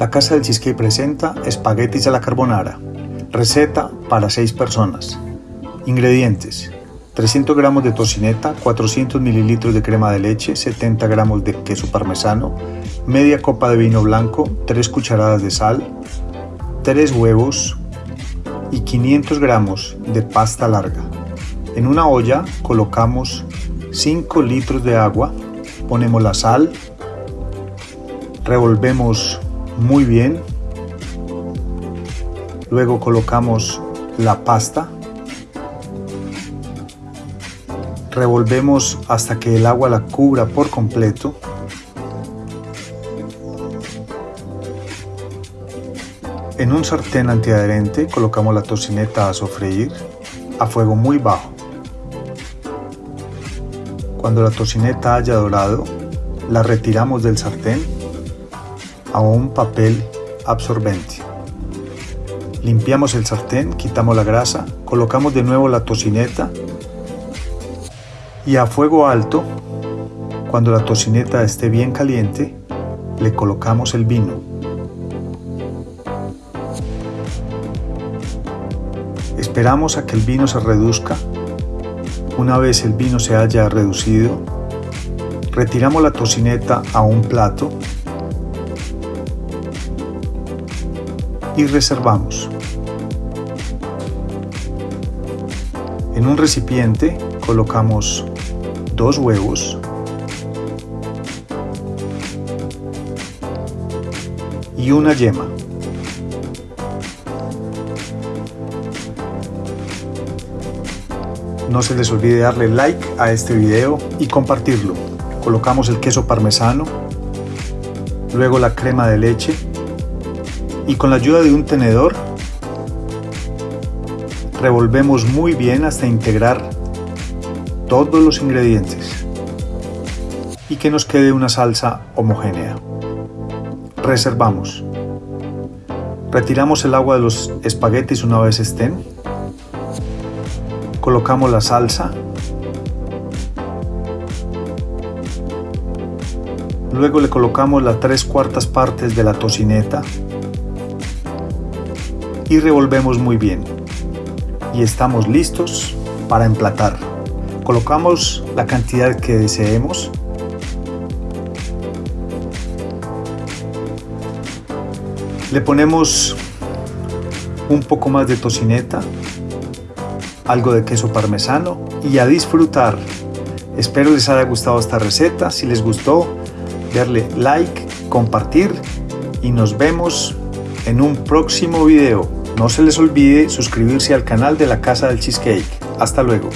La Casa del Cheesecake presenta espaguetis a la carbonara. Receta para 6 personas. Ingredientes. 300 gramos de tocineta, 400 mililitros de crema de leche, 70 gramos de queso parmesano, media copa de vino blanco, 3 cucharadas de sal, 3 huevos y 500 gramos de pasta larga. En una olla colocamos 5 litros de agua, ponemos la sal, revolvemos muy bien, luego colocamos la pasta, revolvemos hasta que el agua la cubra por completo, En un sartén antiadherente colocamos la tocineta a sofreír a fuego muy bajo. Cuando la tocineta haya dorado, la retiramos del sartén a un papel absorbente. Limpiamos el sartén, quitamos la grasa, colocamos de nuevo la tocineta y a fuego alto, cuando la tocineta esté bien caliente, le colocamos el vino. Esperamos a que el vino se reduzca una vez el vino se haya reducido, retiramos la tocineta a un plato y reservamos. En un recipiente colocamos dos huevos y una yema. No se les olvide darle like a este video y compartirlo. Colocamos el queso parmesano, luego la crema de leche y con la ayuda de un tenedor revolvemos muy bien hasta integrar todos los ingredientes y que nos quede una salsa homogénea. Reservamos. Retiramos el agua de los espaguetis una vez estén colocamos la salsa, luego le colocamos las tres cuartas partes de la tocineta y revolvemos muy bien y estamos listos para emplatar colocamos la cantidad que deseemos le ponemos un poco más de tocineta algo de queso parmesano y a disfrutar. Espero les haya gustado esta receta. Si les gustó, darle like, compartir y nos vemos en un próximo video. No se les olvide suscribirse al canal de la Casa del Cheesecake. Hasta luego.